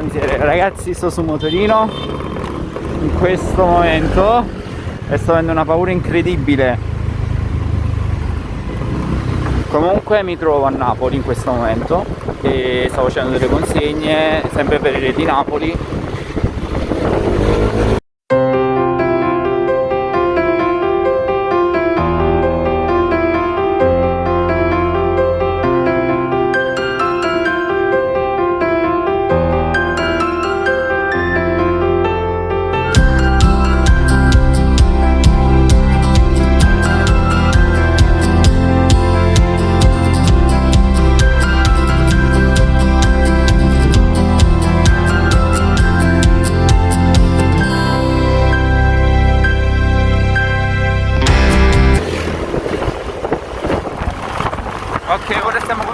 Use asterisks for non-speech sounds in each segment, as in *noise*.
miseria. Ragazzi sto su motorino In questo momento E sto avendo una paura incredibile. Comunque mi trovo a Napoli in questo momento E sto facendo delle consegne Sempre per il di Napoli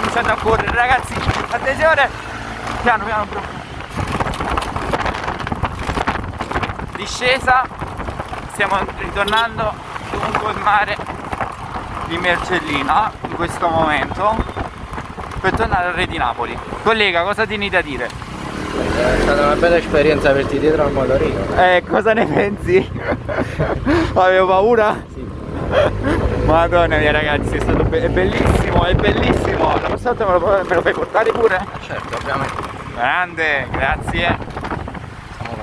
cominciando a correre, ragazzi. Attenzione! Piano, piano, bro. Discesa. Stiamo ritornando lungo il mare di Mercellina in questo momento per tornare al Re di Napoli. Collega, cosa tieni da dire? È stata una bella esperienza averti dietro al motorino. Eh, cosa ne pensi? *laughs* Avevo paura? Sì. Madonna mia ragazzi, è stato be è bellissimo, è bellissimo. La volta me lo, me lo fai portare pure? Certo, ovviamente. Grande, grazie. Siamo.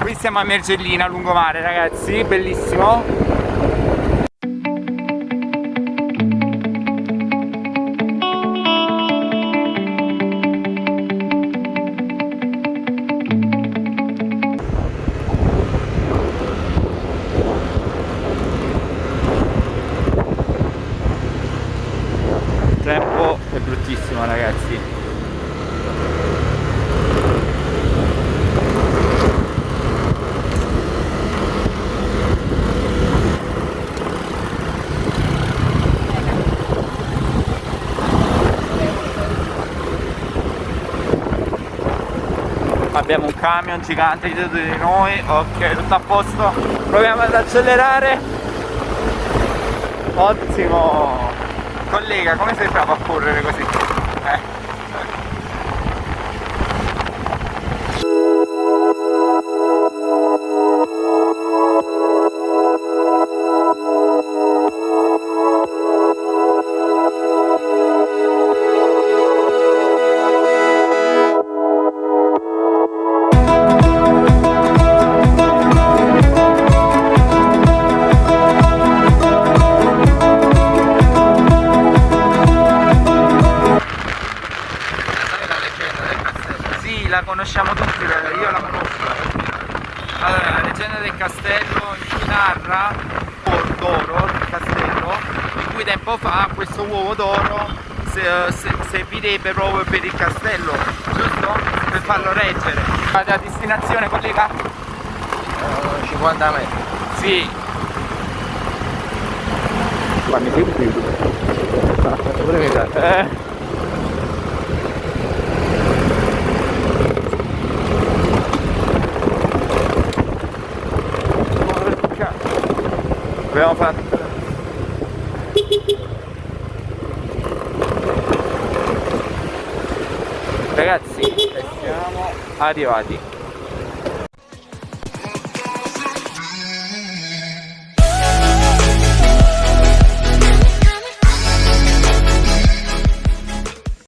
Qui siamo a Mergellina, lungomare ragazzi, bellissimo. Abbiamo un camion gigante dietro di noi, ok, tutto a posto. Proviamo ad accelerare. Ottimo! Collega, come sei bravo a correre così? Conosciamo tutti, io la conosco. Allora, la leggenda del castello ci narra un d'oro del castello in cui tempo fa questo uovo d'oro se- se- servirebbe proprio per il castello, giusto? Per farlo reggere. La destinazione, collega? Eh, 50 metri. Sì. Pure mi sa. Eh. Porca. Abbiamo fatto. Ragazzi, siamo arrivati.